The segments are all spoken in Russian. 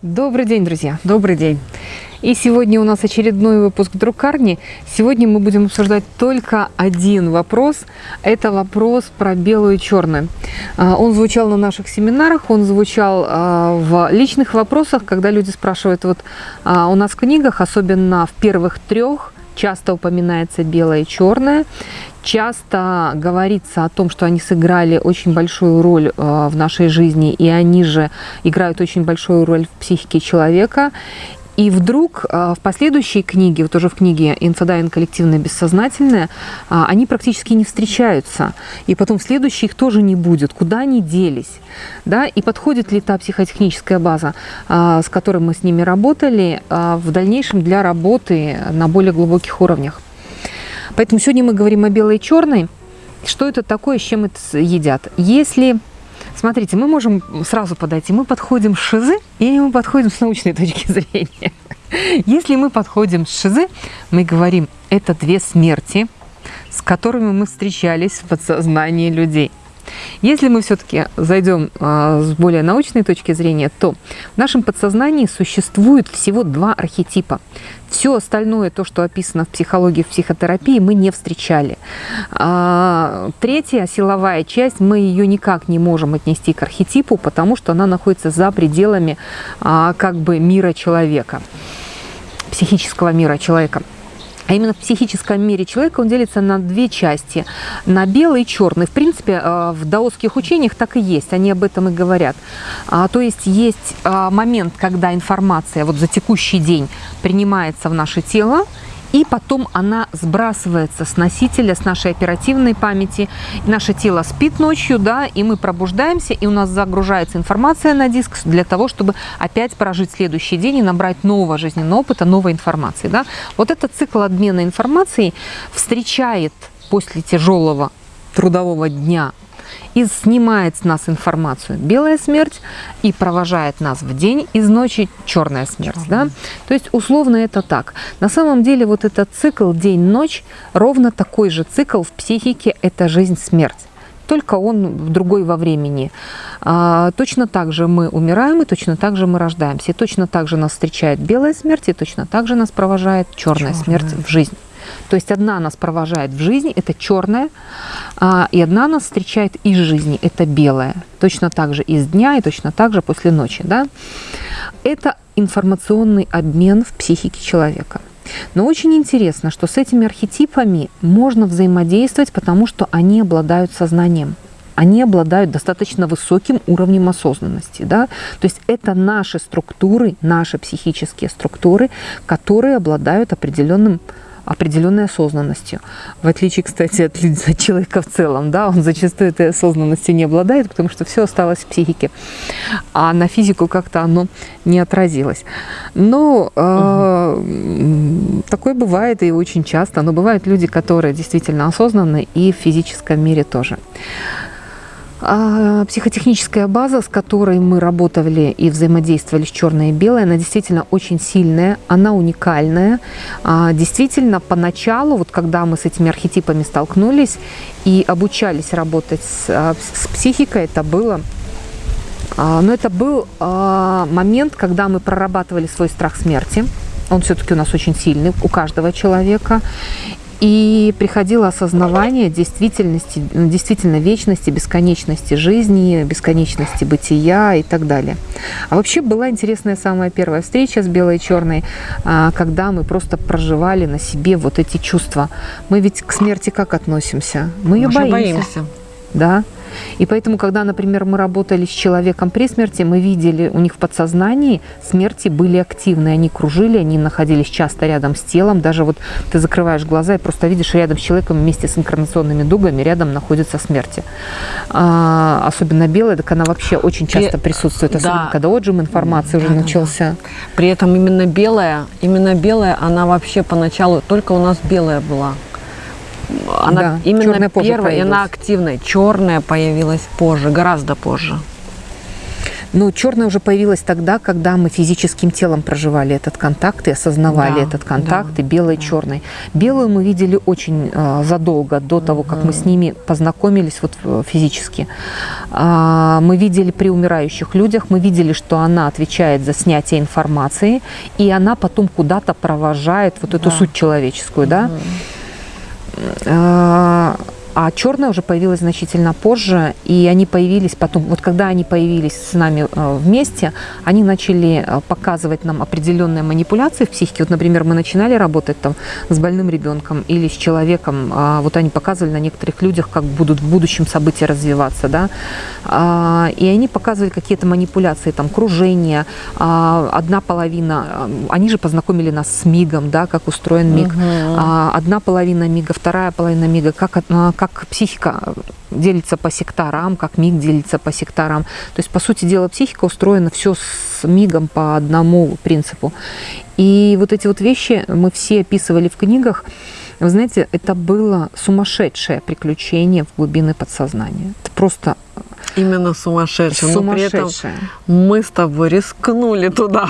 Добрый день, друзья! Добрый день! И сегодня у нас очередной выпуск друкарни. Сегодня мы будем обсуждать только один вопрос. Это вопрос про белую и черную. А, он звучал на наших семинарах, он звучал а, в личных вопросах, когда люди спрашивают, вот а, у нас в книгах, особенно в первых трех, часто упоминается белое и черное. Часто говорится о том, что они сыграли очень большую роль э, в нашей жизни, и они же играют очень большую роль в психике человека. И вдруг э, в последующей книге, вот уже в книге «Инфодайвинг. Коллективное бессознательное», э, они практически не встречаются. И потом в следующей их тоже не будет. Куда они делись? Да? И подходит ли та психотехническая база, с которой мы с ними работали, в дальнейшем для работы на более глубоких уровнях? Поэтому сегодня мы говорим о белой и черной. Что это такое, с чем это едят? Если, смотрите, мы можем сразу подойти, мы подходим с шизы или мы подходим с научной точки зрения. Если мы подходим с шизы, мы говорим, это две смерти, с которыми мы встречались в подсознании людей. Если мы все-таки зайдем а, с более научной точки зрения, то в нашем подсознании существует всего два архетипа. Все остальное, то, что описано в психологии, в психотерапии, мы не встречали. А, третья силовая часть, мы ее никак не можем отнести к архетипу, потому что она находится за пределами а, как бы мира человека, психического мира человека. А именно в психическом мире человека он делится на две части, на белый и черный. В принципе, э, в даосских учениях так и есть, они об этом и говорят. А, то есть есть а, момент, когда информация вот за текущий день принимается в наше тело, и потом она сбрасывается с носителя, с нашей оперативной памяти. Наше тело спит ночью, да, и мы пробуждаемся, и у нас загружается информация на диск для того, чтобы опять прожить следующий день и набрать нового жизненного опыта, новой информации. Да. Вот этот цикл обмена информацией встречает после тяжелого трудового дня и снимает с нас информацию белая смерть и провожает нас в день из ночи черная смерть. Да? То есть условно это так. На самом деле вот этот цикл день-ночь ровно такой же цикл в психике – это жизнь-смерть только он другой во времени. А, точно так же мы умираем, и точно так же мы рождаемся. И точно так же нас встречает белая смерть, и точно так же нас провожает черная, черная. смерть в жизнь. То есть одна нас провожает в жизни, это черная, а, и одна нас встречает из жизни, это белая. Точно так же из дня и точно так же после ночи. Да? Это информационный обмен в психике человека. Но очень интересно, что с этими архетипами можно взаимодействовать, потому что они обладают сознанием они обладают достаточно высоким уровнем осознанности. Да? То есть это наши структуры, наши психические структуры, которые обладают определенным определенной осознанностью. В отличие, кстати, от, от человека в целом, да, он зачастую этой осознанностью не обладает, потому что все осталось в психике, а на физику как-то оно не отразилось. Но э, угу. такое бывает и очень часто, но бывают люди, которые действительно осознанны и в физическом мире тоже. А, психотехническая база, с которой мы работали и взаимодействовали с черной и белой, она действительно очень сильная, она уникальная. А, действительно, поначалу, вот когда мы с этими архетипами столкнулись и обучались работать с, а, с психикой, это было но это был момент, когда мы прорабатывали свой страх смерти. Он все-таки у нас очень сильный, у каждого человека. И приходило осознавание действительности, действительно вечности, бесконечности жизни, бесконечности бытия и так далее. А вообще была интересная самая первая встреча с белой и черной, а, когда мы просто проживали на себе вот эти чувства. Мы ведь к смерти как относимся? Мы ее боимся. боимся. Да. И поэтому, когда, например, мы работали с человеком при смерти, мы видели, у них в подсознании смерти были активны, они кружили, они находились часто рядом с телом, даже вот ты закрываешь глаза и просто видишь рядом с человеком вместе с инкарнационными дугами рядом находится смерти. А, особенно белая, так она вообще очень часто присутствует, особенно да. когда отжим информации да, уже да, начался. Да. При этом именно белая, именно белая, она вообще поначалу только у нас белая была. Она да, именно первая, и она активная. Черная появилась позже, гораздо позже. Но черное уже появилось тогда, когда мы физическим телом проживали этот контакт и осознавали Да, этот контакт, да, и белое, да. черный. Белую мы видели очень э, задолго до того, как мы с ними познакомились вот э, физически. А, мы видели при умирающих людях, мы видели, что она отвечает за снятие информации, и она потом куда-то провожает вот эту Да. суть человеческую, да. А а черная уже появилась значительно позже, и они появились потом, вот когда они появились с нами э, вместе, они начали э, показывать нам определенные манипуляции в психике. Вот, например, мы начинали работать там с больным ребенком или с человеком, а, вот они показывали на некоторых людях, как будут в будущем события развиваться, да, А, и они показывали какие-то манипуляции, там, кружение, а, одна половина, а, они же познакомили нас с мигом, да, как устроен миг, а, одна половина мига, вторая половина мига, как, как психика делится по секторам, как миг делится по секторам. То есть, по сути дела, психика устроена все с мигом по одному принципу. И вот эти вот вещи мы все описывали в книгах. Вы знаете, это было сумасшедшее приключение в глубины подсознания. Это просто Именно сумасшедший. Но при этом сумасшедшее. мы с тобой рискнули туда.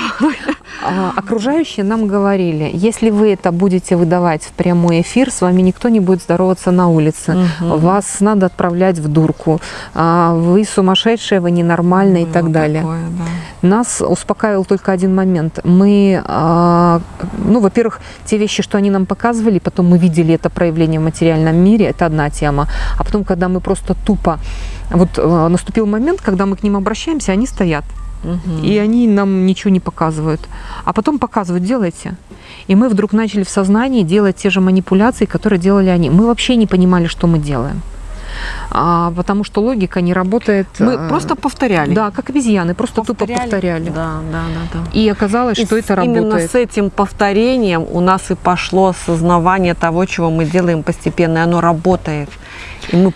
А, окружающие нам говорили, если вы это будете выдавать в прямой эфир, с вами никто не будет здороваться на улице, Мгм. вас надо отправлять в дурку, а, вы сумасшедшие, вы ненормальные и Было так далее. такое, да. Нас успокаивал только один момент. Мы, а, ну, во-первых, те вещи, что они нам показывали, потом мы видели это проявление в материальном мире, это одна тема. А потом, когда мы просто тупо... Вот э, наступил момент, когда мы к ним обращаемся, они стоят. Мгм. И они нам ничего не показывают. А потом показывают, делайте. И мы вдруг начали в сознании делать те же манипуляции, которые делали они. Мы вообще не понимали, что мы делаем. А, потому что логика не работает. Мы э, просто повторяли. Да, как обезьяны, просто тупо повторяли. Да, да, да, да. И оказалось, И что с- это Именно работает. с этим повторением у нас и пошло осознавание того, чего мы делаем постепенно, и оно работает. И мы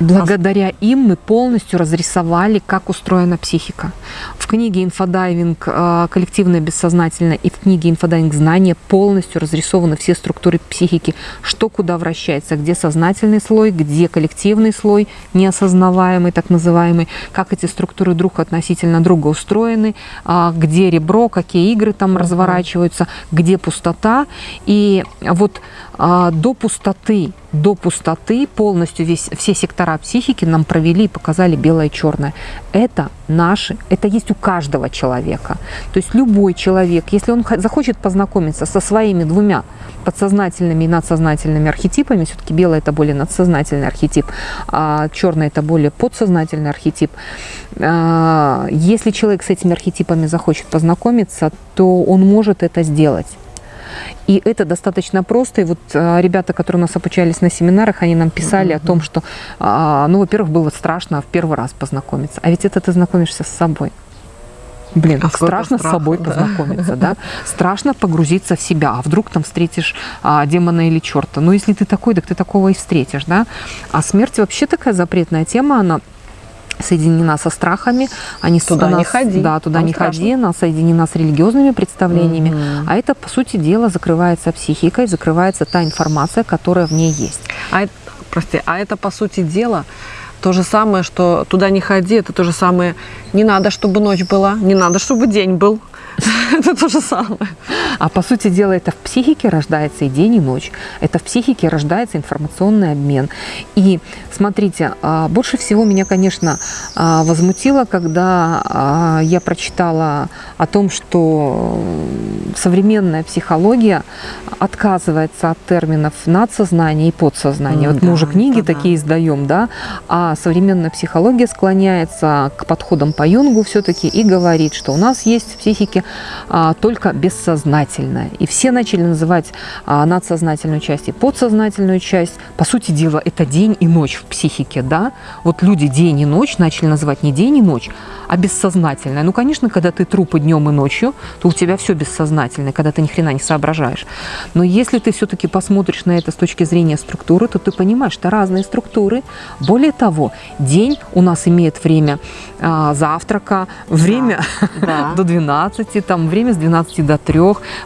Благодаря им мы полностью разрисовали, как устроена психика. В книге «Инфодайвинг. э, Коллективное бессознательное» и в книге «Инфодайвинг. Знания» полностью разрисованы все структуры психики, что куда вращается, где сознательный слой, где коллективный слой, неосознаваемый, так называемый, как эти структуры друг относительно друга устроены, а, где ребро, какие игры там разворачиваются, где пустота. И вот до пустоты, до пустоты полностью весь, все сектора психики нам провели и показали белое и черное. Это наши, это есть у каждого человека. То есть любой человек, если он захочет познакомиться со своими двумя подсознательными и надсознательными архетипами, все-таки белое это более надсознательный архетип, а черное это более подсознательный архетип. А, Если человек с этими архетипами захочет познакомиться, то он может это сделать. И это достаточно просто. И вот а, ребята, которые у нас обучались на семинарах, они нам писали о том, что, а, ну, во-первых, было страшно в первый раз познакомиться. А ведь это ты знакомишься с собой. Блин, А страшно с страха, собой да. познакомиться, да? Страшно погрузиться в себя. А вдруг там встретишь а, демона или черта? Ну, если ты такой, так ты такого и встретишь, да? А смерть вообще такая запретная тема, она соединена со страхами, они Туда она не ходи, Да, туда там не страшно. ходи, она соединена с религиозными представлениями, Мгм. а это, по сути дела, закрывается психикой, закрывается та информация, которая в ней есть. А это, прости, а это по сути дела то же самое, что туда не ходи, это то же самое. Не надо, чтобы ночь была, не надо, чтобы день был. Это то же самое. А по сути дела, это в психике рождается и день, и ночь. Это в психике рождается информационный обмен. И смотрите, а, больше всего меня, конечно, а, возмутило, когда а, я прочитала о том, что современная психология отказывается от терминов надсознание и подсознание. Вот мы уже книги да. такие издаем, да, а современная психология склоняется к подходам по Юнгу все-таки и говорит, что у нас есть в психике а, только бессознательное. И все начали называть а, надсознательную часть и подсознательную часть. По сути дела, это день и ночь в психике, да. Вот люди день и ночь начали называть не день и ночь, а бессознательное. Ну, конечно, когда ты трупы днем и ночью, то у тебя все бессознательное, когда ты ни хрена не соображаешь. Но если ты все-таки посмотришь на это с точки зрения структуры, то ты понимаешь, что разные структуры. Более того, день у нас имеет время а, завтрака, время Да. до 12, 12, там время с 12 до 3,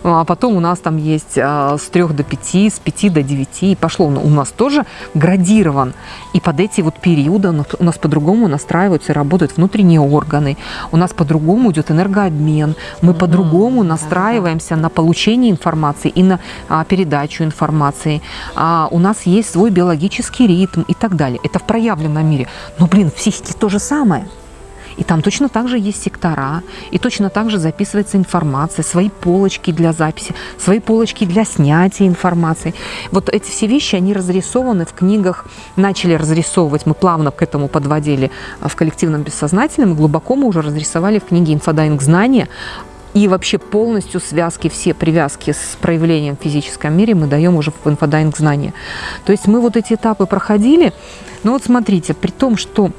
а потом у нас там есть а, с 3 до 5, с 5 до 9, и пошло. У нас тоже градирован. И под эти вот периоды у нас по-другому настраиваются и работают внутренние органы, у нас по-другому идет энергообмен, мы по-другому настраиваемся на получение информации и на а, передачу информации. А, у нас есть свой биологический ритм и так далее. Это в проявленном мире. Но, блин, в психике то же самое. И там точно так же есть сектора, и точно так же записывается информация, свои полочки для записи, свои полочки для снятия информации. Вот эти все вещи, они разрисованы в книгах, начали разрисовывать, мы плавно к этому подводили в коллективном бессознательном, и глубоко мы уже разрисовали в книге «Инфодайвинг знания», и вообще полностью связки, все привязки с проявлением в физическом мире мы даем уже в инфодайвинг знания. То есть мы вот эти этапы проходили, но вот смотрите, при том, что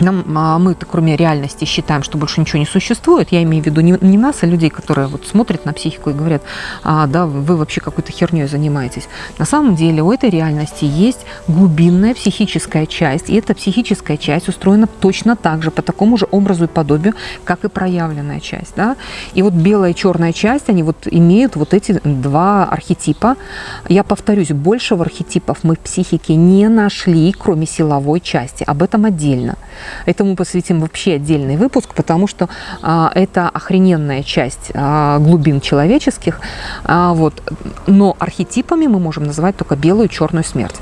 нам, а, мы кроме реальности считаем, что больше ничего не существует. Я имею в виду не, не нас, а людей, которые вот смотрят на психику и говорят, а, да, вы вообще какой-то херней занимаетесь. На самом деле у этой реальности есть глубинная психическая часть, и эта психическая часть устроена точно так же, по такому же образу и подобию, как и проявленная часть. Да? И вот белая и черная часть, они вот имеют вот эти два архетипа. Я повторюсь, большего архетипов мы в психике не нашли, кроме силовой части. Об этом отдельно. Этому посвятим вообще отдельный выпуск, потому что а, это охрененная часть а, глубин человеческих. А, вот. Но архетипами мы можем называть только белую и черную смерть.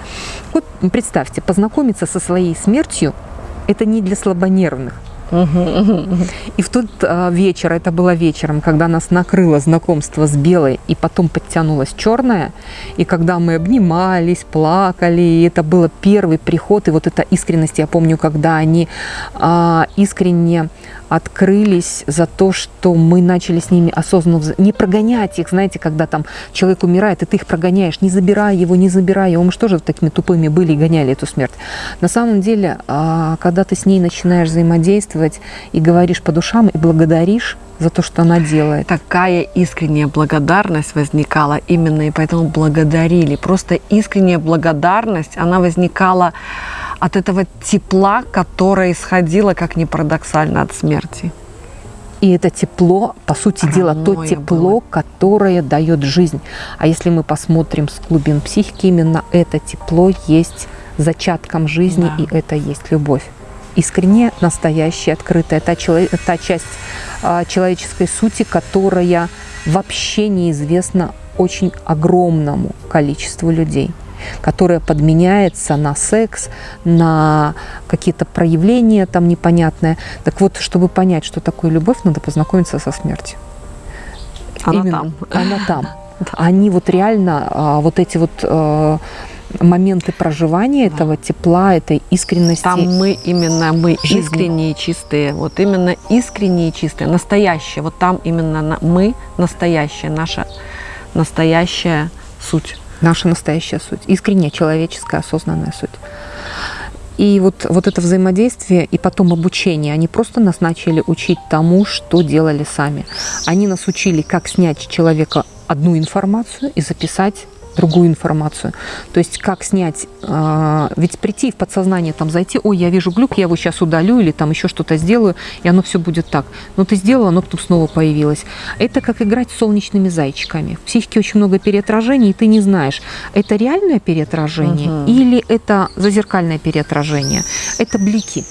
Вот представьте, познакомиться со своей смертью – это не для слабонервных. И в тот а, вечер, это было вечером, когда нас накрыло знакомство с белой, и потом подтянулась черная, и когда мы обнимались, плакали, и это был первый приход, и вот эта искренность, я помню, когда они а, искренне открылись за то, что мы начали с ними осознанно не прогонять их, знаете, когда там человек умирает, и ты их прогоняешь, не забирай его, не забирай его, мы же тоже такими тупыми были и гоняли эту смерть. На самом деле, а, когда ты с ней начинаешь взаимодействовать и говоришь по душам и благодаришь за то, что она делает. Такая искренняя благодарность возникала именно, и поэтому благодарили. Просто искренняя благодарность, она возникала от этого тепла, которое исходило, как ни парадоксально, от смерти. И это тепло, по сути Родное дела, то тепло, было. которое дает жизнь. А если мы посмотрим с глубин психики, именно это тепло есть зачатком жизни, да. и это есть любовь. Искренне, настоящая, открытая, та, чело, та часть а, человеческой сути, которая вообще неизвестна очень огромному количеству людей которая подменяется на секс, на какие-то проявления там непонятные. Так вот, чтобы понять, что такое любовь, надо познакомиться со смертью. Она Именно, там. Она там. Они вот реально, а, вот эти вот а, моменты проживания да. этого тепла, этой искренности. Там мы именно, мы жизни. искренние, чистые, вот именно искренние, чистые, настоящие. Вот там именно мы настоящая, наша настоящая суть наша настоящая суть, искренняя человеческая осознанная суть. И вот, вот это взаимодействие и потом обучение, они просто нас начали учить тому, что делали сами. Они нас учили, как снять человека одну информацию и записать другую информацию. То есть как снять, э, ведь прийти в подсознание, там зайти, ой, я вижу глюк, я его сейчас удалю или там еще что-то сделаю, и оно все будет так. Но ты сделала, оно потом снова появилось. Это как играть с солнечными зайчиками. В психике очень много переотражений, и ты не знаешь, это реальное переотражение угу. или это зазеркальное переотражение. Это блики.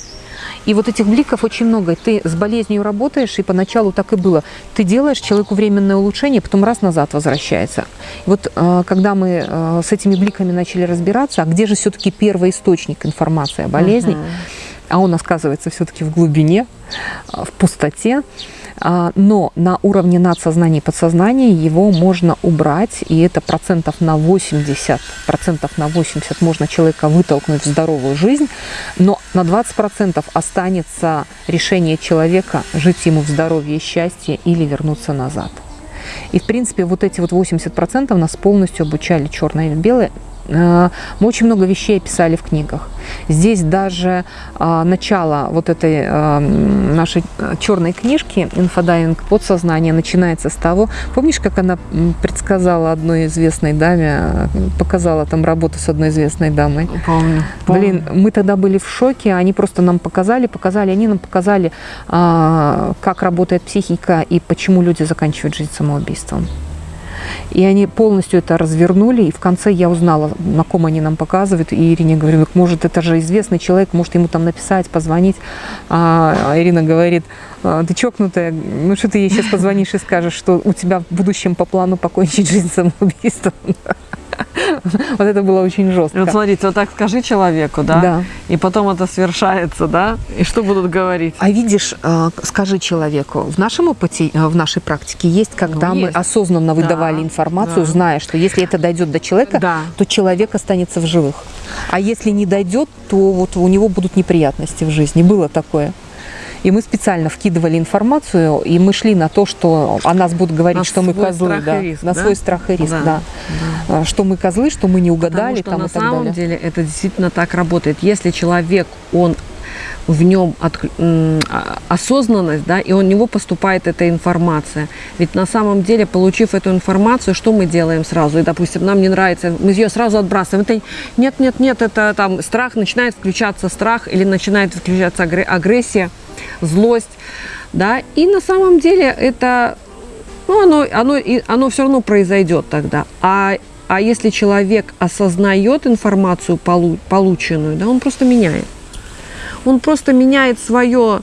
И вот этих бликов очень много. Ты с болезнью работаешь, и поначалу так и было. Ты делаешь человеку временное улучшение, потом раз назад возвращается. И вот э, когда мы э, с этими бликами начали разбираться, а где же все-таки первый источник информации о болезни, uh -huh. а он оказывается все-таки в глубине, в пустоте, но на уровне надсознания и подсознания его можно убрать, и это процентов на 80, процентов на 80 можно человека вытолкнуть в здоровую жизнь, но на 20 процентов останется решение человека жить ему в здоровье и счастье или вернуться назад. И, в принципе, вот эти вот 80% нас полностью обучали черное или белое мы очень много вещей описали в книгах. Здесь даже а, начало вот этой а, нашей черной книжки «Инфодайвинг. Подсознание» начинается с того, помнишь, как она предсказала одной известной даме, показала там работу с одной известной дамой? Помню. помню. Блин, мы тогда были в шоке, они просто нам показали, показали, они нам показали, а, как работает психика и почему люди заканчивают жизнь самоубийством. И они полностью это развернули, и в конце я узнала, на ком они нам показывают, и Ирине говорю, ну, может, это же известный человек, может, ему там написать, позвонить. А Ирина говорит, «А, ты чокнутая, ну что ты ей сейчас позвонишь и скажешь, что у тебя в будущем по плану покончить жизнь самоубийством? Вот это было очень жестко. Вот смотрите, вот так скажи человеку, да? Да. И потом это свершается, да? И что будут говорить? А видишь, э, скажи человеку, в нашем опыте, э, в нашей практике есть, когда Ну, мы есть. осознанно выдавали Да, информацию, да. зная, что если это дойдет до человека, Да. то человек останется в живых. А если не дойдет, то вот у него будут неприятности в жизни. Было такое. И мы специально вкидывали информацию, и мы шли на то, что о нас будут говорить, На что мы козлы, да, риск, на да? свой страх и риск, Да, да. А, Что мы козлы, что мы не угадали, Потому что там на и так самом далее. деле это действительно так работает. Если человек, он в нем а- осознанность, да, и у него поступает эта информация. Ведь на самом деле, получив эту информацию, что мы делаем сразу? И, допустим, нам не нравится, мы ее сразу отбрасываем. Это нет, нет, нет, это там страх, начинает включаться страх или начинает включаться агре- агрессия, злость, да, и на самом деле это ну, оно, оно, оно все равно произойдет тогда. А, а если человек осознает информацию, полу- полученную, да, он просто меняет. Он просто меняет свое...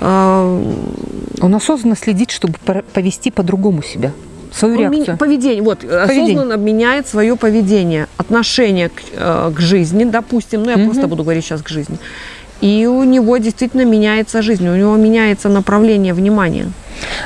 э, Он осознанно следит, чтобы повести по-другому себя, свою он реакцию. поведение, вот, Поведение. осознанно меняет свое поведение, отношение к, э, к жизни, допустим, ну я Мгм. просто буду говорить сейчас к жизни. И у него действительно меняется жизнь, у него меняется направление внимания.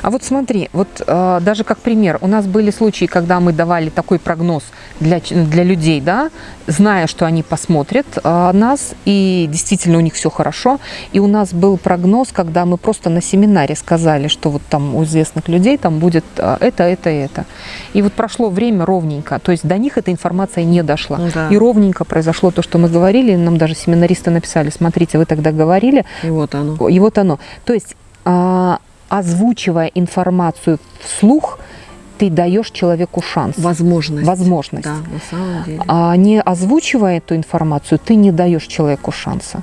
А вот смотри, вот э, даже как пример, у нас были случаи, когда мы давали такой прогноз для, для людей, да, зная, что они посмотрят э, нас, и действительно у них все хорошо. И у нас был прогноз, когда мы просто на семинаре сказали, что вот там у известных людей там будет э, это, это, это. И вот прошло время ровненько, то есть до них эта информация не дошла. Ну да. И ровненько произошло то, что мы говорили, нам даже семинаристы написали, смотрите, вы тогда говорили, И вот оно. и вот оно. То есть, а, озвучивая информацию вслух, ты даешь человеку шанс, Возможность. возможность. Да, на самом деле. А не озвучивая эту информацию, ты не даешь человеку шанса.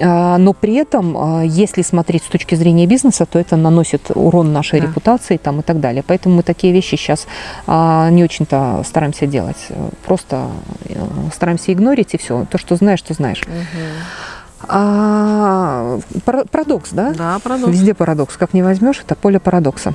А, Но при этом, а, если смотреть с точки зрения бизнеса, то это наносит урон нашей Да. репутации там, и так далее. Поэтому мы такие вещи сейчас не очень-то стараемся делать. Просто э, стараемся игнорить и все. То, что знаешь, то знаешь. А, пара- парадокс, да? Да, парадокс. Везде парадокс. Как не возьмешь, это поле парадокса.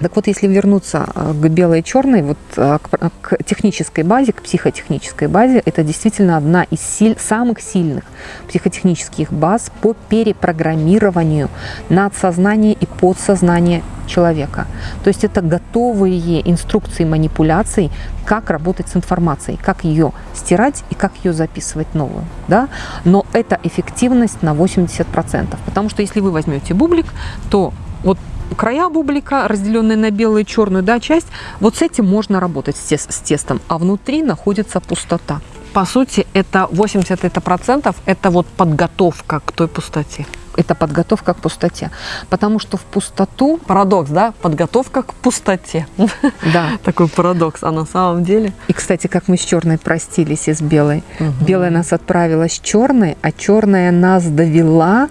Так вот, если вернуться а, к белой и черной, вот а, к, пр- к технической базе, к психотехнической базе, это действительно одна из силь- самых сильных психотехнических баз по перепрограммированию надсознания и подсознания человека. То есть это готовые инструкции манипуляций, как работать с информацией, как ее стирать и как ее записывать новую. Да? Но это эффективность на 80%. Потому что если вы возьмете бублик, то вот края бублика, разделенные на белую и черную да, часть, вот с этим можно работать с, тес- с тестом, а внутри находится пустота. По сути, это 80 это процентов, это вот подготовка к той пустоте. Это подготовка к пустоте. Потому что в пустоту, Парадокс, да? Подготовка к пустоте. да, Такой парадокс. А на самом деле... и, кстати, как мы с черной простились и с белой. Мгм. Белая нас отправила с черной, а черная нас довела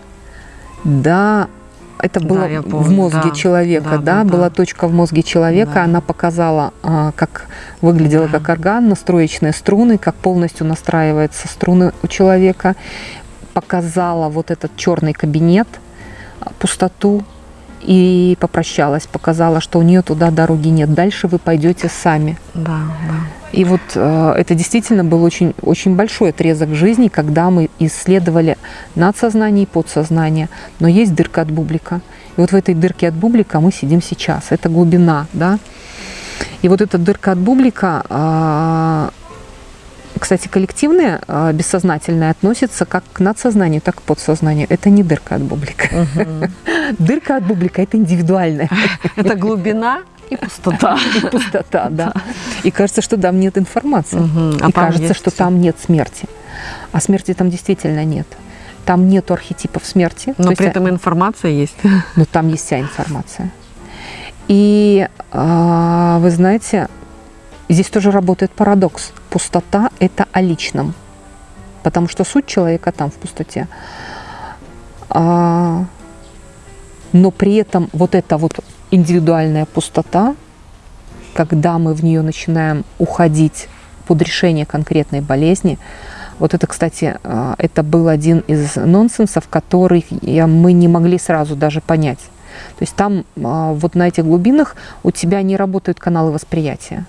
до... Это Да, было в помню, мозге да. человека, Да, да, да, да. была точка в мозге человека, Да. она показала, а, как выглядела Да. как орган, настроечные струны, как полностью настраиваются струны у человека, показала вот этот черный кабинет, а, пустоту и попрощалась, показала, что у нее туда дороги нет. Дальше вы пойдете сами. Да, да. И вот э, это действительно был очень, очень большой отрезок жизни, когда мы исследовали надсознание и подсознание. Но есть дырка от бублика. И вот в этой дырке от бублика мы сидим сейчас. Это глубина, да. И вот эта дырка от бублика, а, кстати, коллективное, а, бессознательное относится как к надсознанию, так и к подсознанию. Это не дырка от бублика. Дырка от бублика – это индивидуальная. Это глубина И пустота. И пустота, да. И кажется, что там нет информации. А И кажется, что там нет смерти. А смерти там действительно нет. Там нету архетипов смерти. Но То есть, при этом информация есть. но там есть вся информация. И а, вы знаете, здесь тоже работает парадокс. Пустота – это о личном. Потому что суть человека там в пустоте. А, но при этом вот эта вот индивидуальная пустота, когда мы в нее начинаем уходить под решение конкретной болезни, вот это, кстати, а, это был один из нонсенсов, который мы не могли сразу даже понять. То есть там а, вот на этих глубинах у тебя не работают каналы восприятия.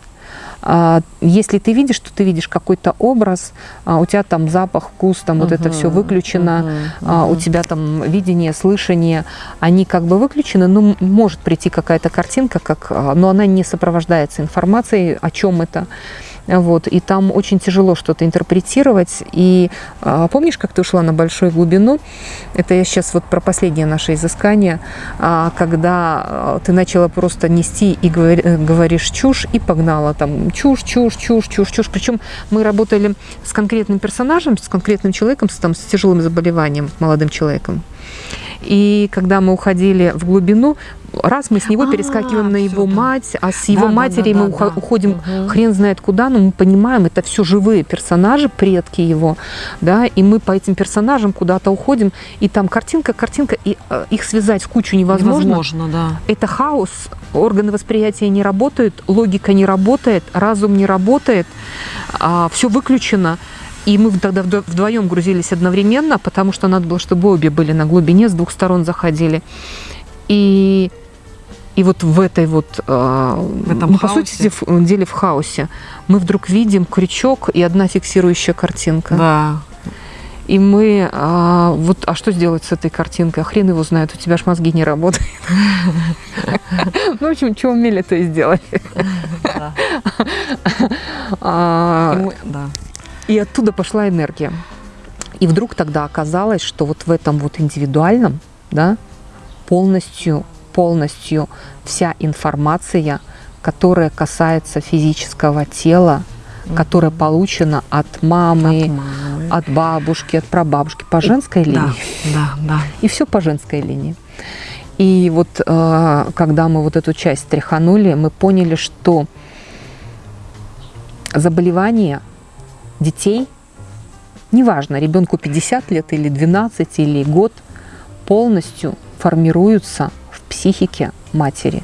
А, Если ты видишь, то ты видишь какой-то образ, а, у тебя там запах, вкус, там вот это все выключено, а, у тебя там видение, слышание, они как бы выключены, но м- может прийти какая-то картинка, как, но она не сопровождается информацией, о чем это. Вот, и там очень тяжело что-то интерпретировать. И а, помнишь, как ты ушла на большую глубину? Это я сейчас вот про последнее наше изыскание, а, когда а, ты начала просто нести и говори- э, говоришь чушь, и погнала там чушь, чушь, чушь, чушь, чушь. Причем мы работали с конкретным персонажем, с конкретным человеком, с, там, с тяжелым заболеванием, молодым человеком. И когда мы уходили в глубину, раз мы с него А, перескакиваем на его да. мать, а с его Да, да, матерью да, мы да, ухо- да. уходим Мгм. хрен знает куда, но мы понимаем, это все живые персонажи, предки его, да, и мы по этим персонажам куда-то уходим, и там картинка, картинка, и э, их связать в кучу невозможно. Невозможно, да. Это хаос, органы восприятия не работают, логика не работает, разум не работает, все выключено. И мы тогда вдво- вдвоем грузились одновременно, потому что надо было, чтобы обе были на глубине, с двух сторон заходили. И, и вот в этой вот, э, В этом ну, по сути в- деле в хаосе, мы вдруг видим крючок и одна фиксирующая картинка. Да. И мы, а, вот, а что сделать с этой картинкой? А хрен его знает, у тебя ж мозги не работают. Ну, в общем, что умели, то и сделали. Да. И да. И оттуда пошла энергия. И вдруг тогда оказалось, что вот в этом вот индивидуальном, да, полностью, полностью вся информация, которая касается физического тела, которая получена от мамы, От мамы. от бабушки, от прабабушки по женской Да, линии. да, да. И все по женской линии. И вот э, когда мы вот эту часть тряханули, мы поняли, что заболевания детей, неважно, ребенку 50 лет или 12 или год, полностью формируются в психике матери.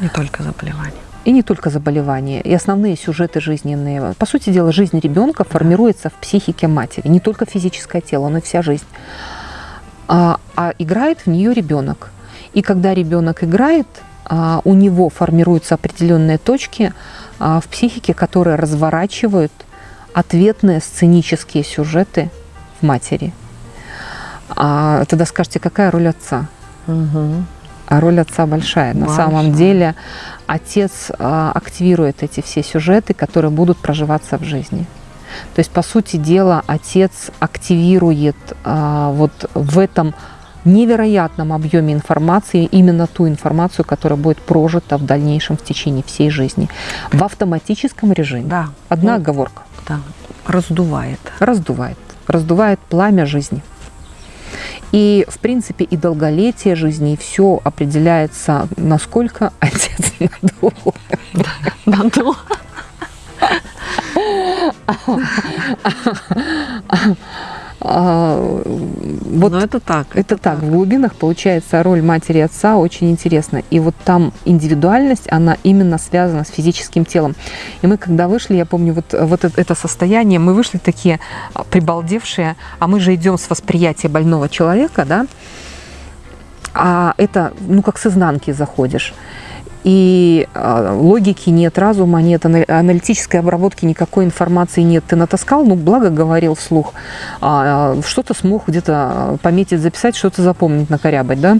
Не только заболевания. И не только заболевания, и основные сюжеты жизненные. По сути дела, жизнь ребенка формируется в психике матери. Не только физическое тело, но и вся жизнь. А, а играет в нее ребенок. И когда ребенок играет, а, у него формируются определенные точки а, в психике, которые разворачивают ответные сценические сюжеты в матери. А, тогда скажете, какая роль отца? Мгм. А роль отца большая. На Большая. самом деле отец а, активирует эти все сюжеты, которые будут проживаться в жизни. То есть, по сути дела, отец активирует а, вот в этом невероятном объеме информации именно ту информацию, которая будет прожита в дальнейшем в течение всей жизни. В автоматическом режиме. Да. Одна Ну, оговорка. Да. Раздувает. Раздувает. Раздувает пламя жизни. И, в принципе, и долголетие жизни, и все определяется, насколько отец надул. Надул. А, Вот Но это так. это так, в глубинах получается роль матери и отца очень интересна. И вот там индивидуальность, она именно связана с физическим телом. И мы когда вышли, я помню, вот, вот это, это состояние, мы вышли такие а, прибалдевшие, а мы же идем с восприятия больного человека, да, а это, ну, как с изнанки заходишь. И а, логики нет, разума нет, ана- аналитической обработки никакой информации нет. Ты натаскал, ну, благо говорил вслух. А, а, что-то смог где-то пометить, записать, что-то запомнить, накорябать, да.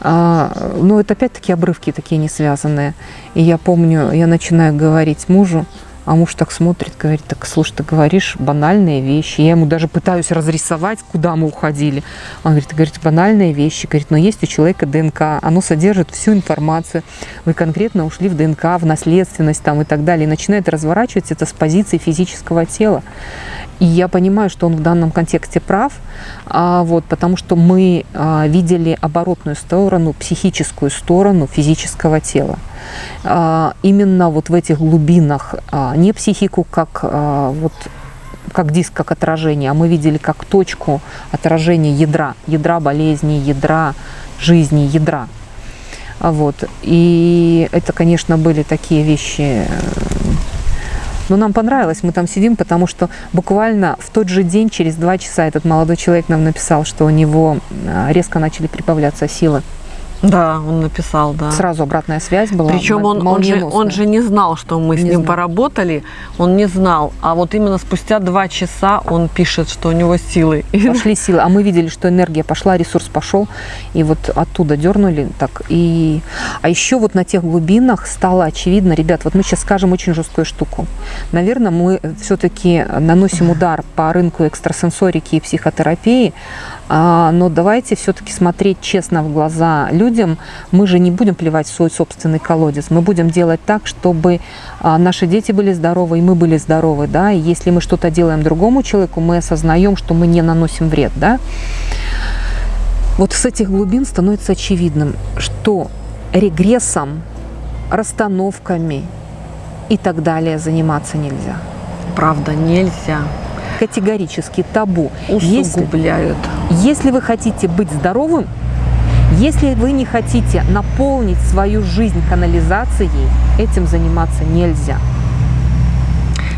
Но это опять-таки обрывки такие не связанные. И я помню, я начинаю говорить мужу, А муж так смотрит, говорит, так, слушай, ты говоришь банальные вещи. Я ему даже пытаюсь разрисовать, куда мы уходили. Он говорит, ты говорите банальные вещи. Говорит, но есть у человека ДНК, оно содержит всю информацию. Вы конкретно ушли в ДНК, в наследственность там и так далее. И начинает разворачивать это с позиции физического тела. И я понимаю, что он в данном контексте прав, вот, потому что мы а, видели оборотную сторону, психическую сторону физического тела. А, именно вот в этих глубинах, а, не психику как а, вот как диск, как отражение, а мы видели как точку отражения ядра, ядра болезни, ядра жизни, ядра. А Вот. И это, конечно, были такие вещи но нам понравилось, мы там сидим, потому что буквально в тот же день, через два часа, этот молодой человек нам написал, что у него а, резко начали прибавляться силы. Да, он написал, да. Сразу обратная связь была. Причем он, он, же, он же не знал, что мы с Не ним знал. поработали, он не знал. А вот именно спустя два часа он пишет, что у него силы. Пошли силы, а мы видели, что энергия пошла, ресурс пошел, и вот оттуда дернули так. И... А еще вот на тех глубинах стало очевидно, ребят, вот мы сейчас скажем очень жесткую штуку. Наверное, мы все-таки наносим удар по рынку экстрасенсорики и психотерапии, но давайте все-таки смотреть честно в глаза людям. Мы же не будем плевать в свой собственный колодец. Мы будем делать так, чтобы а, наши дети были здоровы, и мы были здоровы. Да? И если мы что-то делаем другому человеку, мы осознаем, что мы не наносим вред. Да? Вот с этих глубин становится очевидным, что регрессом, расстановками и так далее заниматься нельзя. Правда, нельзя. Категорически табу. Если, Усугубляют. если вы хотите быть здоровым, если вы не хотите наполнить свою жизнь канализацией, этим заниматься нельзя.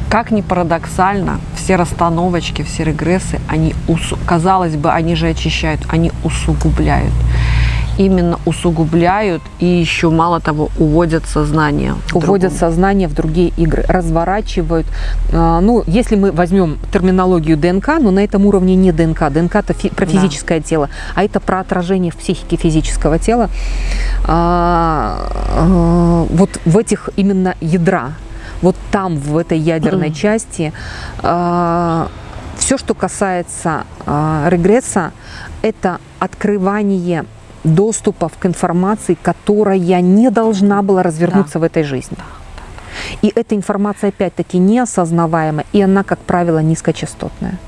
Как ни парадоксально, все расстановочки, все регрессы, они, казалось бы, они же очищают, они усугубляют. Именно усугубляют и еще, мало того, уводят сознание. уводят другом. сознание в другие игры, разворачивают. А, Ну, если мы возьмем терминологию ДНК, но на этом уровне не ДНК. ДНК это фи- про Да. физическое тело, а это про отражение в психике физического тела. А, а, Вот в этих именно ядра, вот там, в этой ядерной части, все, что касается а, регресса, это открывание доступов к информации, которая не должна была развернуться в этой жизни. И эта информация, опять-таки, неосознаваемая, и она, как правило, низкочастотная.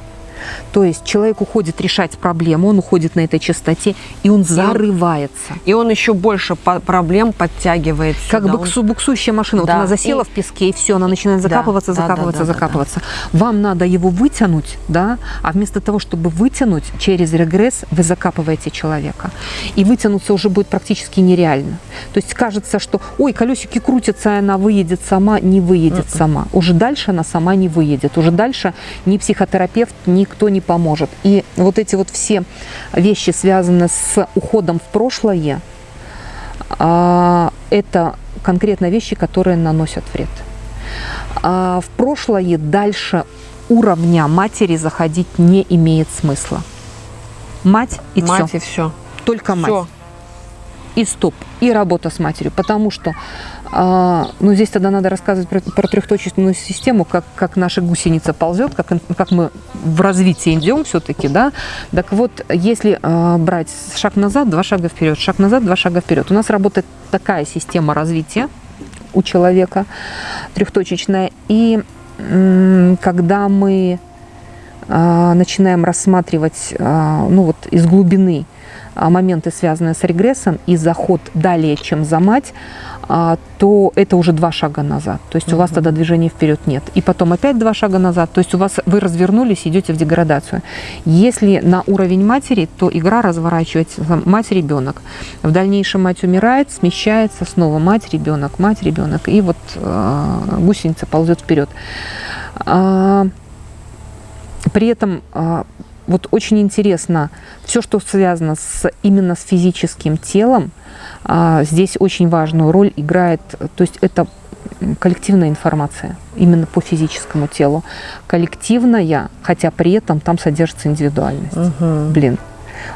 То есть человек уходит решать проблему, он уходит на этой частоте, и он зарывается. И он еще больше по- проблем подтягивает Как сюда. буксу, буксующая машина. Вот Да, она засела и- в песке, и все, она начинает Да, закапываться, да, да, закапываться, да, да, закапываться. Вам надо его вытянуть, да, а вместо того, чтобы вытянуть через регресс, вы закапываете человека. И вытянуться уже будет практически нереально. То есть кажется, что, ой, колесики крутятся, она выедет сама, не выедет сама. Уже дальше она сама не выедет. Уже дальше ни психотерапевт, никто не поможет. И вот эти вот все вещи, связанные с уходом в прошлое, а, это конкретно вещи, которые наносят вред. А в прошлое дальше уровня матери заходить не имеет смысла. Мать и Мать все. и все. Только мать. Все. И стоп. И работа с матерью. Потому что, ну здесь тогда надо рассказывать про, про трехточечную систему, как, как наша гусеница ползет, как, как мы в развитии идем все-таки, да. Так вот, если а, брать шаг назад, два шага вперед, шаг назад, два шага вперед, у нас работает такая система развития у человека трехточечная. И когда мы а, начинаем рассматривать а, ну вот из глубины а, моменты, связанные с регрессом, и заход далее, чем за мать, а, то это уже два шага назад. То есть у вас тогда движения вперед нет. И потом опять два шага назад. То есть у вас вы развернулись, идете в деградацию. Если на уровень матери, то игра разворачивается мать-ребенок. В дальнейшем мать умирает, смещается снова мать-ребенок, мать-ребенок. И вот а, гусеница ползет вперед. А, при этом а, вот очень интересно, все, что связано с, именно с физическим телом, а, здесь очень важную роль играет, то есть это коллективная информация именно по физическому телу. Коллективная, хотя при этом там содержится индивидуальность. Блин.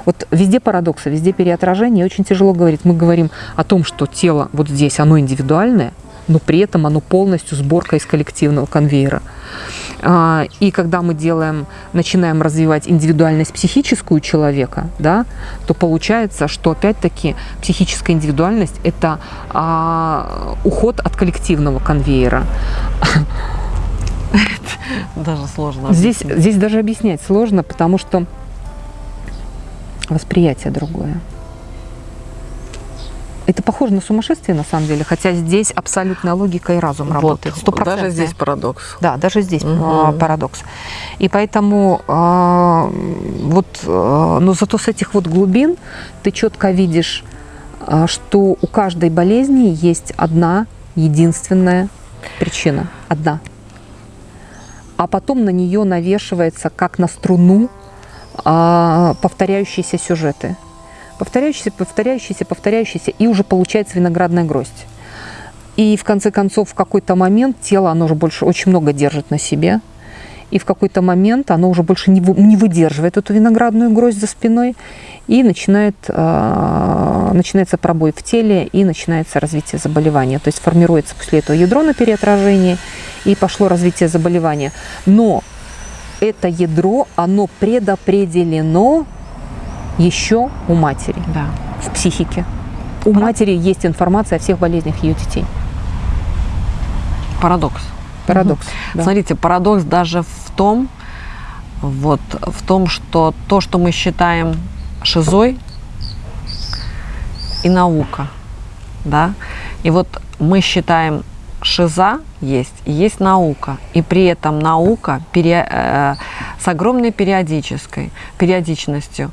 Вот везде парадоксы, везде переотражение, и очень тяжело говорить. Мы говорим о том, что тело вот здесь, оно индивидуальное, но при этом оно полностью сборка из коллективного конвейера. А, и когда мы делаем, начинаем развивать индивидуальность психическую человека, да, то получается, что опять-таки психическая индивидуальность – это а, уход от коллективного конвейера. Даже сложно. Здесь, здесь даже объяснять сложно, потому что восприятие другое. Это похоже на сумасшествие, на самом деле, хотя здесь абсолютная логика и разум вот, работает. Даже здесь парадокс. Да, даже здесь угу. парадокс. И поэтому э, вот, э, но зато с этих вот глубин ты четко видишь, что у каждой болезни есть одна единственная причина, одна. А потом на нее навешивается, как на струну, повторяющиеся сюжеты повторяющийся, повторяющийся, повторяющийся, и уже получается виноградная гроздь. И в конце концов, в какой-то момент тело, оно уже больше очень много держит на себе, и в какой-то момент оно уже больше не, не выдерживает эту виноградную гроздь за спиной, и начинает, э, начинается пробой в теле, и начинается развитие заболевания. То есть формируется после этого ядро на переотражении, и пошло развитие заболевания. Но это ядро, оно предопределено еще у матери да. в психике. У Парад... матери есть информация о всех болезнях ее детей. Парадокс. Парадокс. Угу. Да. Смотрите, парадокс даже в том, вот, в том, что то, что мы считаем шизой, и наука, да, и вот мы считаем шиза есть, и есть наука, и при этом наука пере, э, с огромной периодической, периодичностью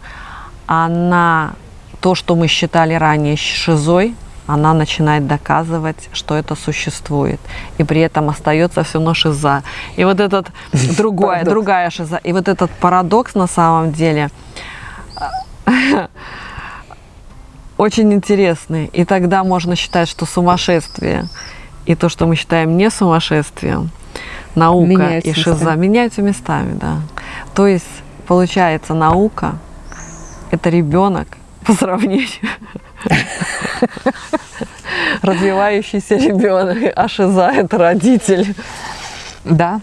она, то, что мы считали ранее шизой, она начинает доказывать, что это существует. И при этом остается все равно шиза. И вот этот другая, другая шиза. И вот этот парадокс на самом деле очень интересный. И тогда можно считать, что сумасшествие и то, что мы считаем не сумасшествием, наука меняются и шиза местами. меняются местами, да. То есть получается наука это ребенок по сравнению. Развивающийся ребенок, а шиза это родитель. Да,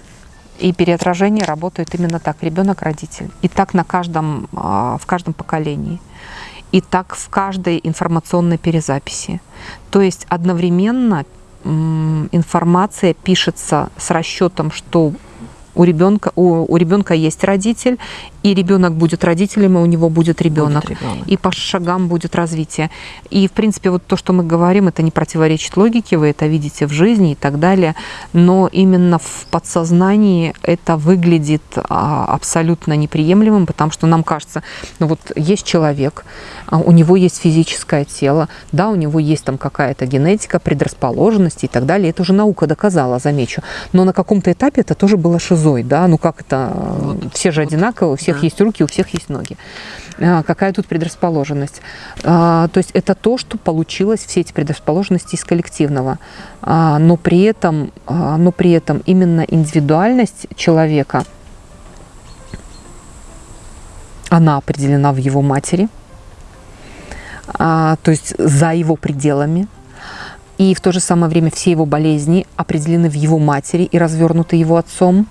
и переотражение работает именно так. Ребенок родитель. И так на каждом, а, в каждом поколении. И так в каждой информационной перезаписи. То есть одновременно информация пишется с расчетом, что у ребенка, у, у ребенка есть родитель, и ребенок будет родителем, и у него будет ребенок. Будет ребенок. И по шагам будет развитие. И, в принципе, вот то, что мы говорим, это не противоречит логике, вы это видите в жизни и так далее, но именно в подсознании это выглядит а, абсолютно неприемлемым, потому что нам кажется, ну вот есть человек, а, у него есть физическое тело, да, у него есть там какая-то генетика, предрасположенность и так далее, это уже наука доказала, замечу, но на каком-то этапе это тоже было шизой, да, ну как это, вот. все же одинаковые, все всех есть руки, у всех есть ноги. А, какая тут предрасположенность? А, то есть это то, что получилось, все эти предрасположенности из коллективного. А, но при этом, но при этом именно индивидуальность человека, она определена в его матери, то есть за его пределами, и в то же самое время все его болезни определены в его матери и развернуты его отцом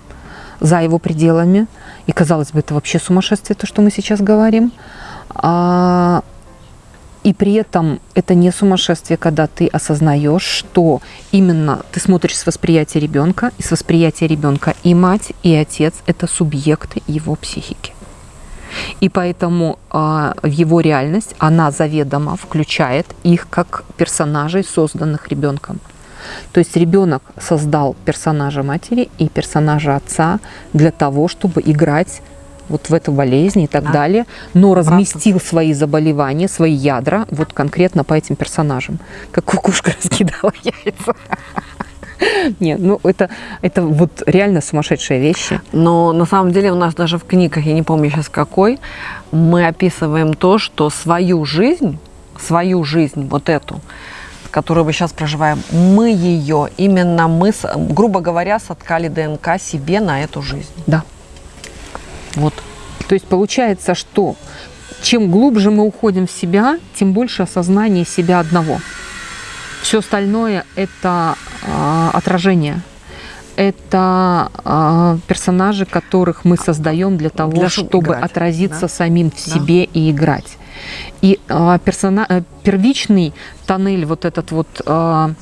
за его пределами. И казалось бы, это вообще сумасшествие, то, что мы сейчас говорим. А, и при этом это не сумасшествие, когда ты осознаешь, что именно ты смотришь с восприятия ребенка, и с восприятия ребенка и мать, и отец – это субъекты его психики. И поэтому э, его реальность она заведомо включает их как персонажей, созданных ребенком. То есть ребенок создал персонажа матери и персонажа отца для того, чтобы играть вот в эту болезнь и так да. далее, но разместил свои заболевания, свои ядра вот конкретно по этим персонажам. Как кукушка раскидала яйца. Нет, ну это, это вот реально сумасшедшие вещи. Но на самом деле у нас даже в книгах, я не помню сейчас какой, мы описываем то, что свою жизнь, свою жизнь, вот эту, которую мы сейчас проживаем, мы ее, именно мы, грубо говоря, соткали ДНК себе на эту жизнь. Да. Вот. То есть получается, что чем глубже мы уходим в себя, тем больше осознание себя одного. Все остальное это а, отражение. Это а, персонажи, которых мы создаем для того, Для чтобы играть, отразиться да? самим в себе и играть. И а, персона... э, первичный тоннель, вот этот вот а,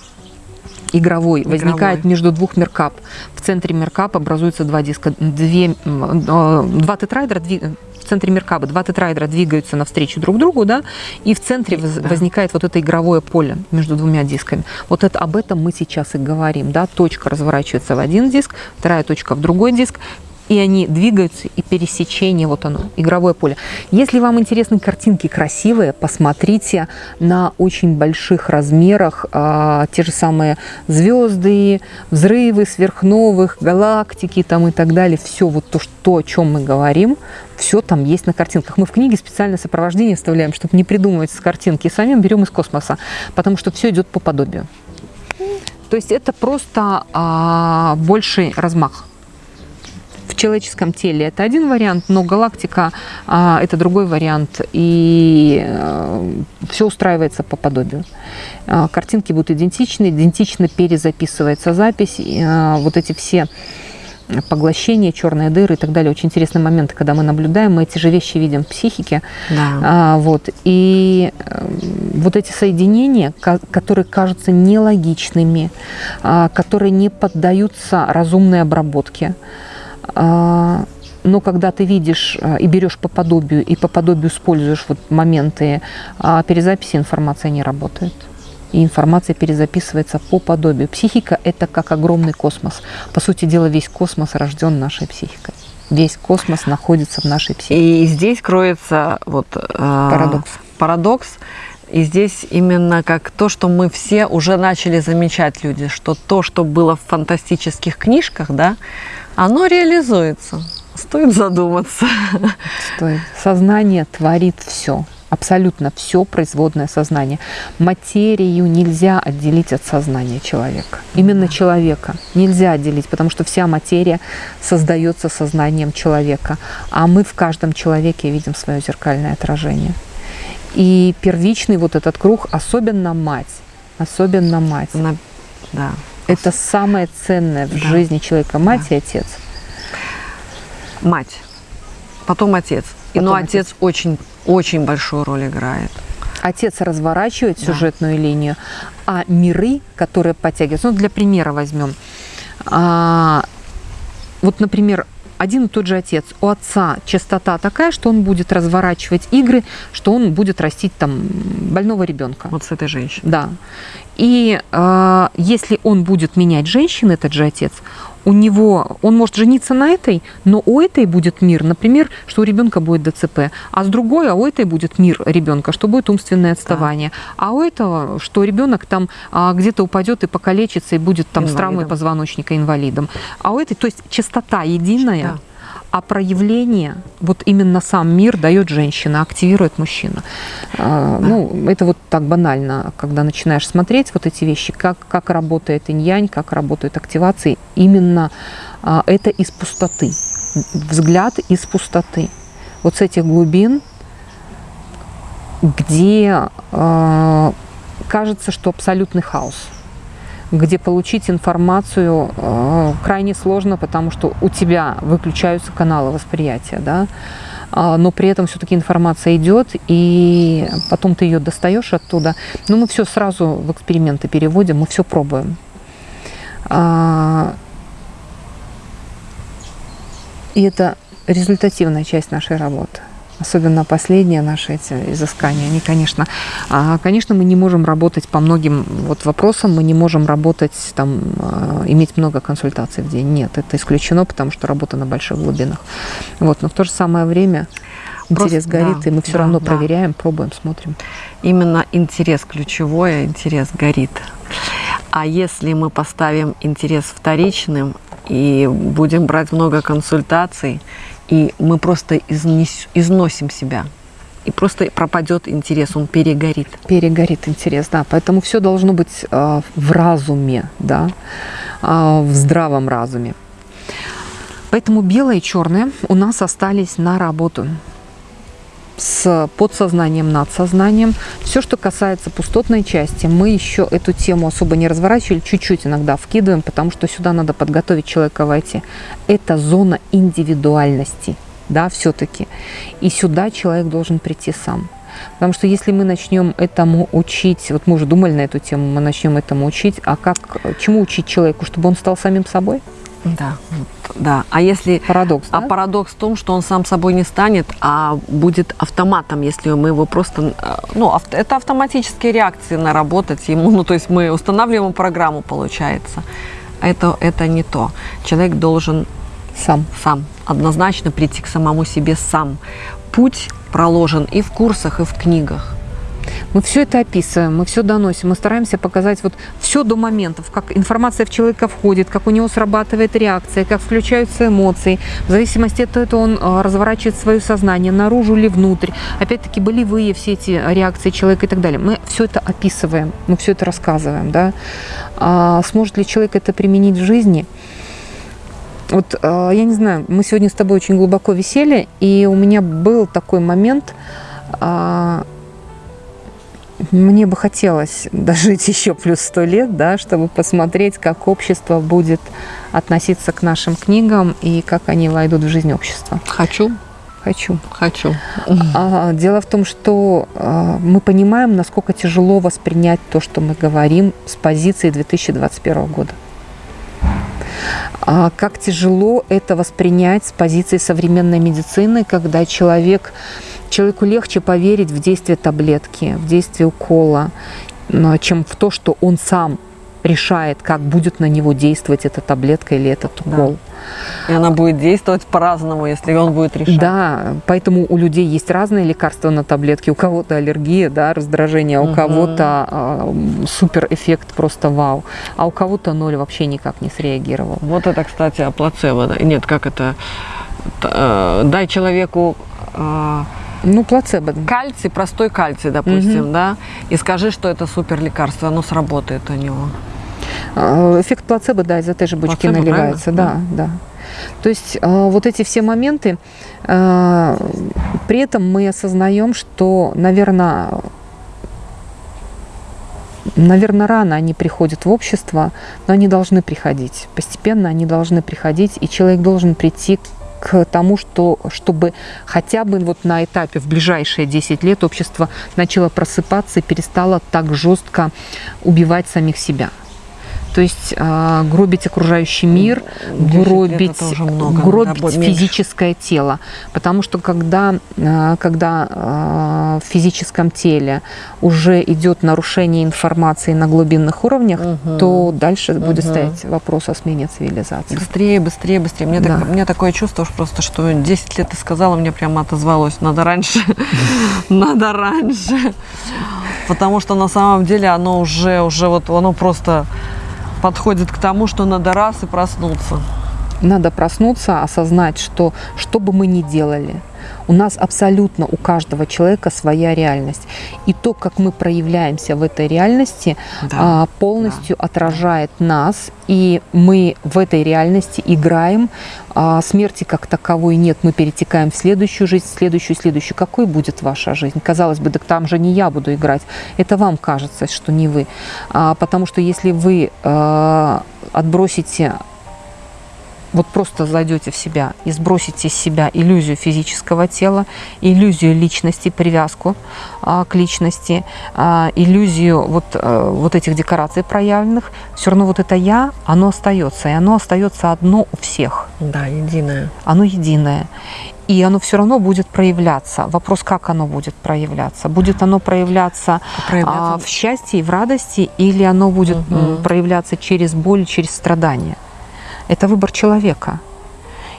игровой, Игровой. возникает между двух меркап. В центре меркап образуются два диска, две, э, два тетрайдера, дви- в центре меркаба два тетрайдера двигаются навстречу друг другу, да, и в центре Да. возникает вот это игровое поле между двумя дисками. Вот это, об этом мы сейчас и говорим, да, точка разворачивается в один диск, вторая точка в другой диск, и они двигаются, и пересечение, вот оно, игровое поле. Если вам интересны картинки красивые, посмотрите на очень больших размерах а, те же самые звезды, взрывы сверхновых, галактики там и так далее. Все вот то, что, о чем мы говорим, все там есть на картинках. Мы в книге специальное сопровождение вставляем, чтобы не придумывать с картинки, самим берем из космоса, потому что все идет по подобию. То есть это просто а, больший размах человеческом теле это один вариант, но галактика а, это другой вариант, и все устраивается по подобию. А, картинки будут идентичны, идентично перезаписывается запись, и, а, вот эти все поглощения, черные дыры и так далее. Очень интересные моменты, когда мы наблюдаем, мы эти же вещи видим в психике. Да. А, вот. И э, вот эти соединения, ко- которые кажутся нелогичными, а, которые не поддаются разумной обработке, а, но когда ты видишь а, и берешь по подобию, и по подобию используешь вот моменты а, перезаписи, информация не работает. И информация перезаписывается по подобию. Психика – это как огромный космос. По сути дела, весь космос рожден нашей психикой. Весь космос находится в нашей психике. И здесь кроется вот э, Парадокс. Парадокс. И здесь именно как то, что мы все уже начали замечать люди, что то, что было в фантастических книжках, да, оно реализуется. Стоит задуматься. Стоит. Сознание творит все. Абсолютно все производное сознание. Материю нельзя отделить от сознания человека. Именно человека нельзя отделить, потому что вся материя создается сознанием человека. А мы в каждом человеке видим свое зеркальное отражение. И первичный вот этот круг, особенно мать, особенно мать. На- Да. Это самое ценное в Да. жизни человека. Мать и отец. Мать. Потом отец. Потом но отец очень, очень большую роль играет. Отец разворачивает Да. сюжетную линию, а миры, которые подтягиваются, ну, для примера возьмем. А, вот, например, один и тот же отец. У отца частота такая, что он будет разворачивать игры, что он будет растить там больного ребенка. Вот с этой женщиной. Да. И э, если он будет менять женщин, этот же отец, у него, он может жениться на этой, но у этой будет мир, например, что у ребенка будет ДЦП, а с другой, а у этой будет мир ребенка, что будет умственное отставание, а у этого, что ребенок там а, где-то упадет и покалечится и будет там с травмой Инвалидом. позвоночника инвалидом, а у этой, то есть частота единая. Да. А проявление, вот именно сам мир дает женщина, активирует мужчина. Ну, это вот так банально, когда начинаешь смотреть вот эти вещи, как, как работает инь-янь, как работают активации, именно а, это из пустоты, взгляд из пустоты. Вот с этих глубин, где а, кажется, что абсолютный хаос где получить информацию э, крайне сложно, потому что у тебя выключаются каналы восприятия, да, А, но при этом все-таки информация идет, и потом ты ее достаешь оттуда. Но мы все сразу в эксперименты переводим, мы все пробуем. А, И это результативная часть нашей работы. Особенно последние наши эти изыскания, они, конечно, а, конечно, мы не можем работать по многим вот вопросам, мы не можем работать, там, а, иметь много консультаций в день. Нет, это исключено, потому что работа на больших глубинах. Вот, но в то же самое время интерес Просто- горит, да, и мы все да, равно да. проверяем, пробуем, смотрим. Именно интерес ключевой, а интерес горит. А если мы поставим интерес вторичным и будем брать много консультаций, и мы просто изнес- износим себя, и просто пропадет интерес, он перегорит. перегорит интерес, да. Поэтому все должно быть э, в разуме, да, э, в здравом разуме. Поэтому белое и черное у нас остались на работу. С подсознанием, надсознанием. Все, что касается пустотной части, мы еще эту тему особо не разворачивали, чуть-чуть иногда вкидываем, потому что сюда надо подготовить человека войти. Это зона индивидуальности, да, все-таки. И сюда человек должен прийти сам. Потому что если мы начнем этому учить, вот мы уже думали на эту тему, мы начнем этому учить, а как, чему учить человеку, чтобы он стал самим собой? Да, да. А если парадокс, а да? парадокс в том, что он сам собой не станет, а будет автоматом, если мы его просто, э, ну, авто, это автоматические реакции наработать ему, ну, то есть мы устанавливаем программу, получается. Это это не то. Человек должен сам, сам однозначно прийти к самому себе сам. Путь проложен и в курсах, и в книгах. Мы все это описываем, мы все доносим, мы стараемся показать вот все до моментов, как информация в человека входит, как у него срабатывает реакция, как включаются эмоции. В зависимости от этого он а, разворачивает свое сознание наружу или внутрь. Опять-таки болевые все эти реакции человека и так далее. Мы все это описываем, мы все это рассказываем. Да? А сможет ли человек это применить в жизни? Вот а, я не знаю, мы сегодня с тобой очень глубоко висели, и у меня был такой момент, а, мне бы хотелось дожить еще плюс сто лет, да, чтобы посмотреть, как общество будет относиться к нашим книгам и как они войдут в жизнь общества. Хочу. Хочу. Хочу. А, дело в том, что а, мы понимаем, насколько тяжело воспринять то, что мы говорим с позиции 2021 года. А как тяжело это воспринять с позиции современной медицины, когда человек, человеку легче поверить в действие таблетки, в действие укола, чем в то, что он сам решает, как будет на него действовать эта таблетка или этот укол. Да. И она будет действовать по-разному, если он будет решать. Да, поэтому у людей есть разные лекарства на таблетки. У кого-то аллергия, да, раздражение, а у кого-то э, супер эффект просто вау, а у кого-то ноль вообще никак не среагировал. Вот это, кстати, о плацебо. Нет, как это? Э, дай человеку э, ну, плацебо. Кальций, простой кальций, допустим, угу. да, и скажи, что это супер лекарство, оно сработает у него. А, эффект плацебо, да, из этой же бочки плацебо, наливается, правильно? да, да. То есть а, вот эти все моменты, а, при этом мы осознаем, что, наверное, Наверное, рано они приходят в общество, но они должны приходить. Постепенно они должны приходить, и человек должен прийти к тому, что, чтобы хотя бы вот на этапе в ближайшие 10 лет общество начало просыпаться и перестало так жестко убивать самих себя. То есть э, гробить окружающий мир, гробить, много, гробить да, физическое меньше. тело. Потому что когда, э, когда э, в физическом теле уже идет нарушение информации на глубинных уровнях, угу. то дальше угу. будет стоять вопрос о смене цивилизации. Быстрее, быстрее, быстрее. Мне да. так, у меня такое чувство просто, что 10 лет ты сказала, мне прямо отозвалось, надо раньше, надо раньше. Потому что на самом деле оно уже, уже вот, оно просто подходит к тому, что надо раз и проснуться. Надо проснуться, осознать, что что бы мы ни делали, у нас абсолютно у каждого человека своя реальность. И то, как мы проявляемся в этой реальности, да, а, полностью да. отражает нас. И мы в этой реальности играем. А, смерти как таковой нет. Мы перетекаем в следующую жизнь, в следующую, следующую. Какой будет ваша жизнь? Казалось бы, так там же не я буду играть. Это вам кажется, что не вы. А, потому что если вы отбросите вот просто зайдете в себя и сбросите из себя иллюзию физического тела, иллюзию личности, привязку а, к личности, а, иллюзию вот, а, вот этих декораций проявленных, все равно вот это «я», оно остается, и оно остается одно у всех. Да, единое. Оно единое. И оно все равно будет проявляться. Вопрос, как оно будет проявляться? Будет оно проявляться, проявляться... А, в счастье и в радости, или оно будет угу. проявляться через боль, через страдания? Это выбор человека.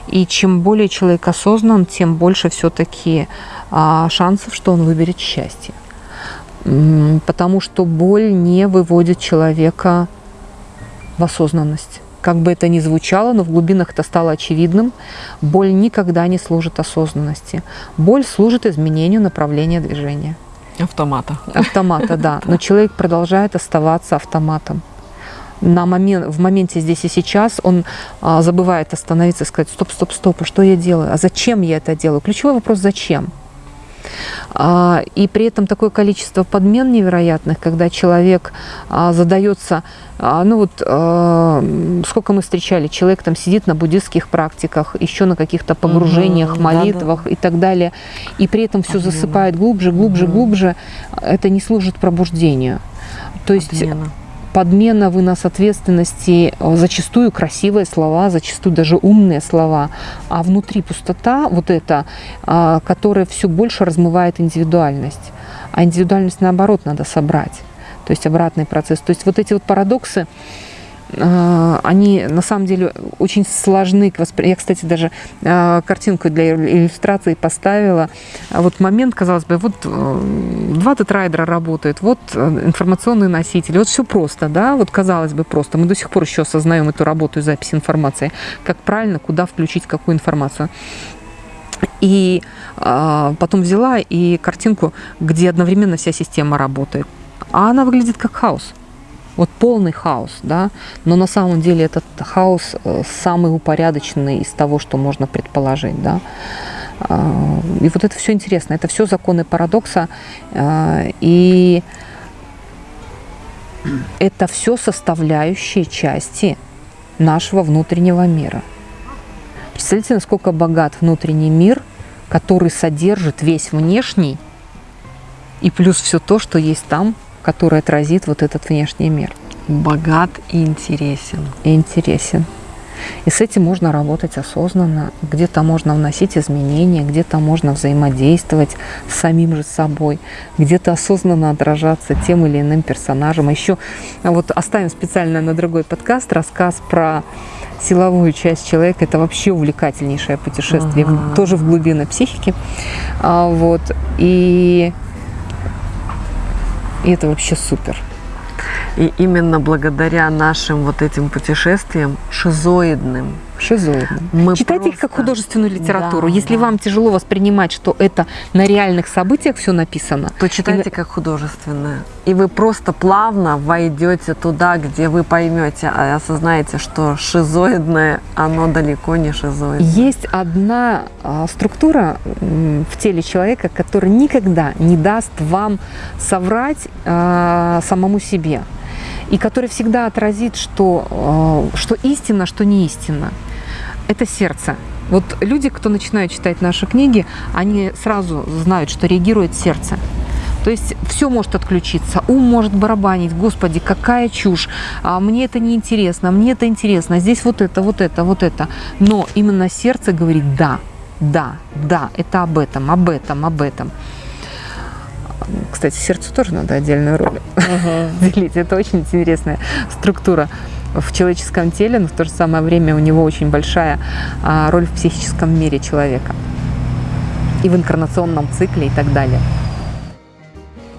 И чем более человек осознан, тем больше все-таки а, шансов, что он выберет счастье. Потому что боль не выводит человека в осознанность. Как бы это ни звучало, но в глубинах это стало очевидным, боль никогда не служит осознанности. Боль служит изменению направления движения. Автомата. Автомата, да. Но человек продолжает оставаться автоматом на момент, в моменте здесь и сейчас он а, забывает остановиться и сказать, стоп, стоп, стоп, а что я делаю, а зачем я это делаю? Ключевой вопрос, зачем? А, и при этом такое количество подмен невероятных, когда человек а, задается, а, ну вот сколько мы встречали, человек там сидит на буддистских практиках, еще на каких-то погружениях, угу, молитвах да, да. и так далее, и при этом все засыпает глубже, глубже, угу. глубже, это не служит пробуждению. То есть Обмена подмена, вынос ответственности, э, зачастую красивые слова, зачастую даже умные слова, а внутри пустота вот эта, которая все больше размывает индивидуальность. А индивидуальность, наоборот, надо собрать. То есть обратный процесс. То есть вот эти вот парадоксы, они на самом деле очень сложны к восприятию. Я, кстати, даже а, картинку для иллюстрации поставила. А вот момент, казалось бы, вот э, два тетрайдера работают, вот э, информационные носители, вот все просто, да, вот казалось бы просто. Мы до сих пор еще осознаем эту работу и запись информации, как правильно, куда включить какую информацию. И а, потом взяла и картинку, где одновременно вся система работает. А она выглядит как хаос вот полный хаос, да, но на самом деле этот хаос э, самый упорядоченный из того, что можно предположить, да. А, и вот это все интересно, это все законы парадокса, а, и это все составляющие части нашего внутреннего мира. Представляете, насколько богат внутренний мир, который содержит весь внешний, и плюс все то, что есть там который отразит вот этот внешний мир. Богат и интересен. И интересен. И с этим можно работать осознанно. Где-то можно вносить изменения, где-то можно взаимодействовать с самим же собой, где-то осознанно отражаться тем или иным персонажем. А еще вот оставим специально на другой подкаст рассказ про силовую часть человека. Это вообще увлекательнейшее путешествие, ага. тоже в глубины психики. А, вот. И и это вообще супер. И именно благодаря нашим вот этим путешествиям шизоидным, шизоидным. Мы Читайте просто... их как художественную литературу. Да, Если да. вам тяжело воспринимать, что это на реальных событиях все написано, то читайте и... как художественное. И вы просто плавно войдете туда, где вы поймете, а осознаете, что шизоидное, оно далеко не шизоидное. Есть одна а, структура в теле человека, которая никогда не даст вам соврать а, самому себе и который всегда отразит, что, а, что истина, что не истина это сердце. Вот люди, кто начинают читать наши книги, они сразу знают, что реагирует сердце. То есть все может отключиться, ум может барабанить, господи, какая чушь, а мне это не интересно, мне это интересно, здесь вот это, вот это, вот это. Но именно сердце говорит да, да, да, это об этом, об этом, об этом. Кстати, сердцу тоже надо отдельную роль угу. уделить. Это очень интересная структура в человеческом теле, но в то же самое время у него очень большая а, роль в психическом мире человека и в инкарнационном цикле и так далее.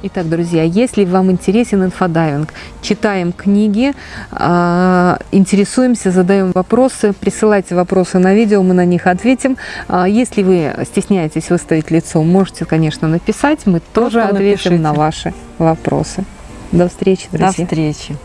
Итак, друзья, если вам интересен инфодайвинг, читаем книги, а, интересуемся, задаем вопросы, присылайте вопросы на видео, мы на них ответим. А, если вы стесняетесь выставить лицо, можете, конечно, написать, мы Просто тоже ответим напишите. на ваши вопросы. До встречи, друзья. До встречи.